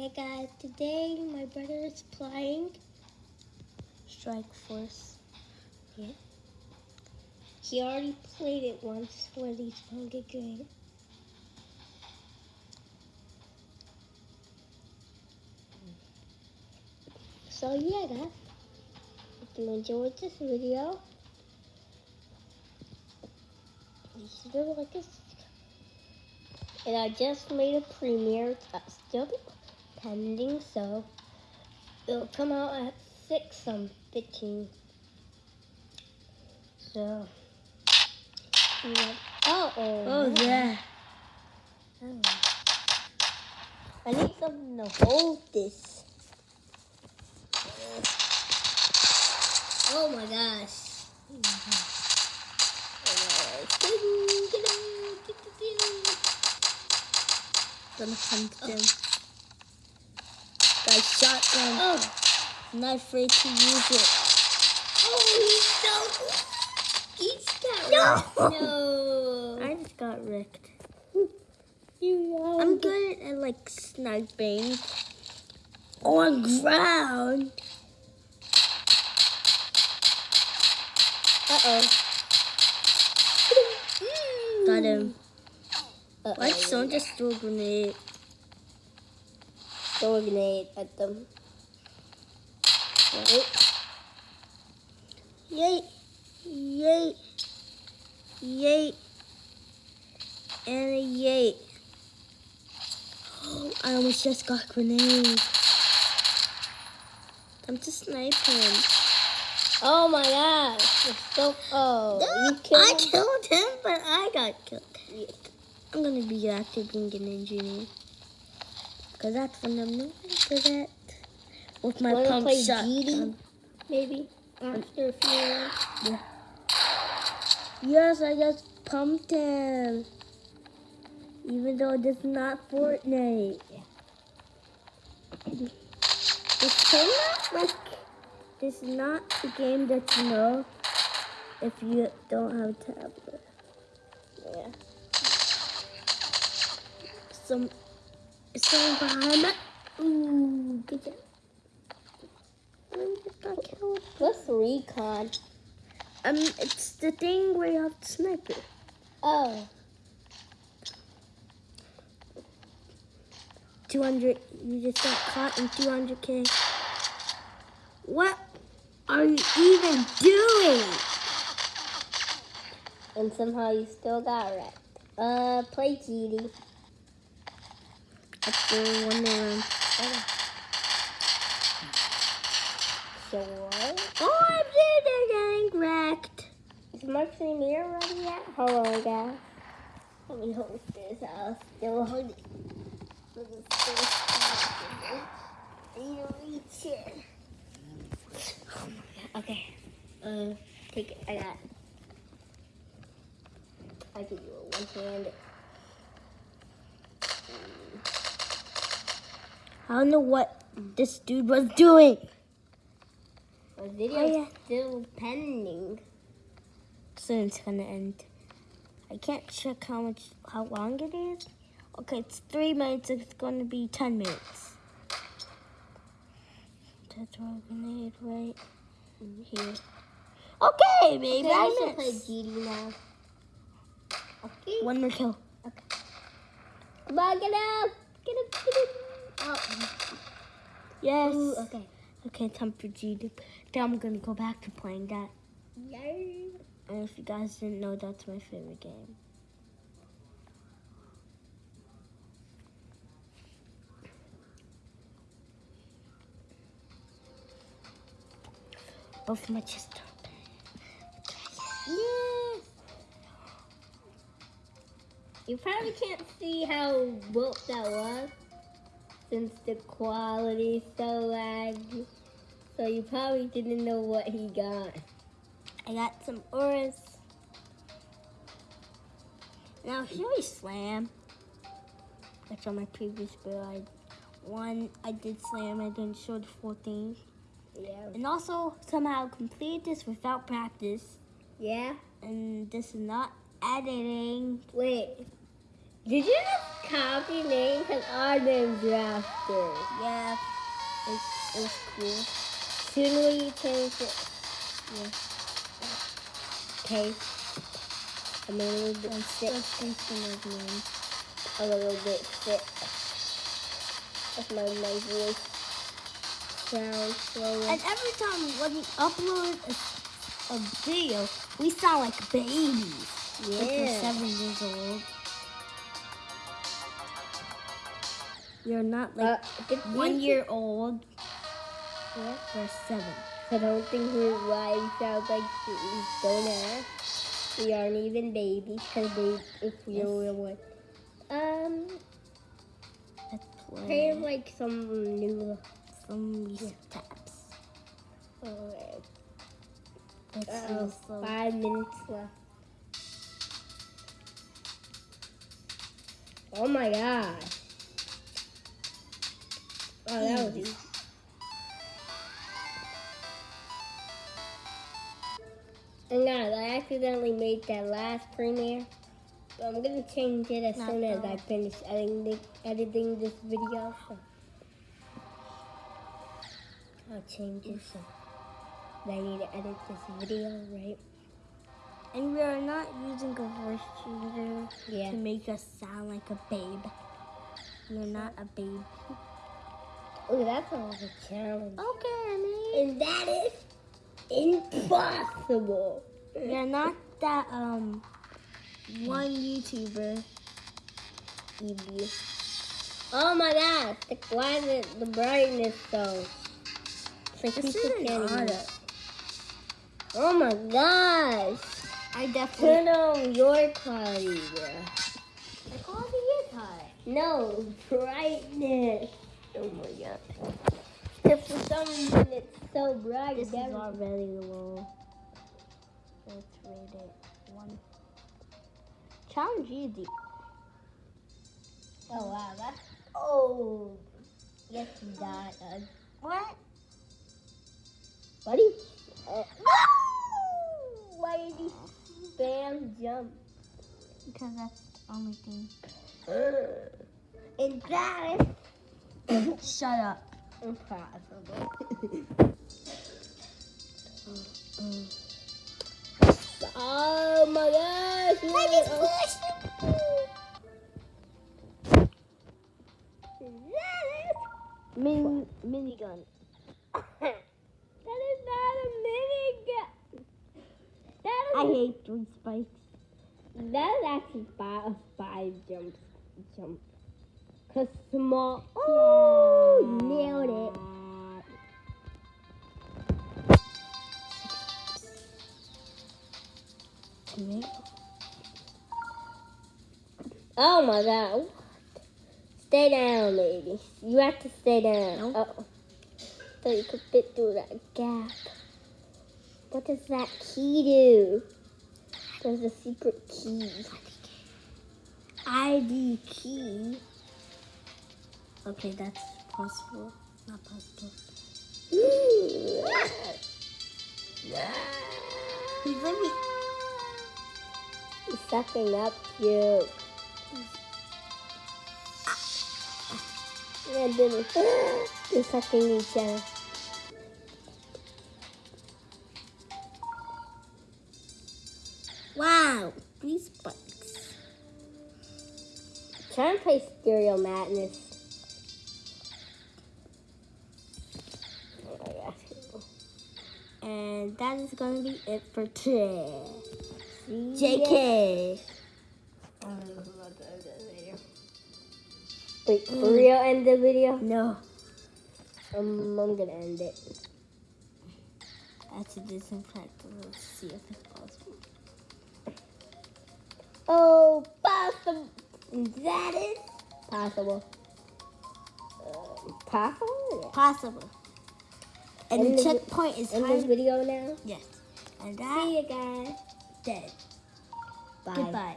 Hey guys, today my brother is playing Strike Force. Yeah. He already played it once with his Hunger Game. So yeah guys, if you enjoyed this video, please do like. And I just made a premiere. It's still pending, so it'll come out at 6 on 15. So, yeah. oh, oh, Oh yeah. oh. I need something to hold this. Oh my gosh. Gonna hunt oh. them. Guys, shotgun. Oh, Not afraid to use it. oh, he's so. He's got No. No. I just got wrecked. You I'm good at like sniping on ground. Uh oh. Got him. Uh-oh. Why did someone just throw a grenade? Throw a grenade at them. Wait. Yay! Yay! Yay! And a yay! I almost just got grenade. Time to snipe him. Oh my gosh. So. Oh. You I killed him? killed him, but I got killed. I'm gonna be active being an engineer. Cause that's when I'm really good at. With my Wanna pump play shot. GD? Maybe. After a few rounds. Yes, I just pumped him. Even though it's not Fortnite. This cannot like this is not a game that you know if you don't have a tablet. Yeah. Some someone behind. Ooh, good job. I just got killed. What's recon? Um, it's the thing where you have to snipe it. Oh. 200, you just got caught in 200k. What are you even doing? And somehow you still got wrecked. Uh, play GD. After one round. So what? Oh, I'm getting wrecked. Is my premiere ready yet? Hold on, guys. Let me hold this. I'll still hold it. Let me I need to reach it. Oh my god. Okay. Uh, take it. I got it. I can do it one hand. I don't know what this dude was doing. The video's Oh, yeah. still pending. Soon it's gonna end. I can't check how much, how long it is. Okay, it's three minutes. It's gonna be ten minutes. To throw a grenade right mm-hmm. here. Okay, maybe Okay, I should play. GD now. Okay. One more kill. Okay. Come on, get up! Get up, get up! Yes. Ooh, okay. Okay, time for G to. Then I'm gonna go back to playing that. Yay! And if you guys didn't know, that's my favorite game. Both my chest. Yes! You probably can't see how well that was since the quality's so laggy. So you probably didn't know what he got. I got some auras. Now here we slam. That's on my previous build. I one I did slam. I didn't show the full thing. Yeah. And also somehow complete this without practice. Yeah? And this is not editing. Wait. Did you just copy names and our names are after. Yeah, it's, it's cool. Soon we change it. Yeah. Okay. I'm a little bit I'm sick. still thinking of names. A little bit sick. That's my, my voice sounds slower. And every time when we upload a, a video, we sound like babies. Like we're seven years old. You're not like Uh, one year old. Yeah. We're seven. I don't think we why we sound like we don't ask. We aren't even babies because they if we Yes. were one. Um, Let's kind play like some new. some Yeah. taps. Let's Uh-oh, see five minutes left. Oh my gosh. Oh, that was Easy. easy. And guys, I accidentally made that last premiere. So I'm gonna change it as Not soon as. I finish editing, editing this video. So I'll change it. So I need to edit this video, right? And we are not using a voice changer Yeah. to make us sound like a babe. You're not a babe. Oh, that's all a challenge. Okay, I mean. And that is impossible. You're not that um one YouTuber. Oh my gosh, the, why is it the brightness so? It's like This people can't even- auto. Oh my gosh. I definitely. Turn on your quality, bro. The quality is high. No, brightness. Oh my god. If for some reason it's so bright, This is already low. Let's rate it one. Challenge easy. Oh wow, that's oh. Yes, you died. Uh, What? buddy. Uh, why did you spam jump? Because that's the only thing. And that is Shut up. impossible. oh my gosh! I just pushed Mini minigun. that is not a minigun. That is I hate three spikes. That is actually five, five jumps. Jump. Cause small. Oh, nailed it. Oh my god. Stay down, lady. You have to stay down. No. Oh. So you could fit through that gap. What does that key do? There's a secret key. ID key. Okay, that's possible. Not possible. He's me. He's sucking up you. And then they're sucking each other. Wow, three spikes. Try and play Stereo Madness. And that is gonna be it for today. JK. Wait, for real end the video? No, Um, I'm gonna end it. I have to some practice. Let's see if it's possible. Oh, possible. That is possible. Uh, possible? Possible. And the checkpoint is in this video now. Yes. And See that you guys. dead. Bye. Goodbye.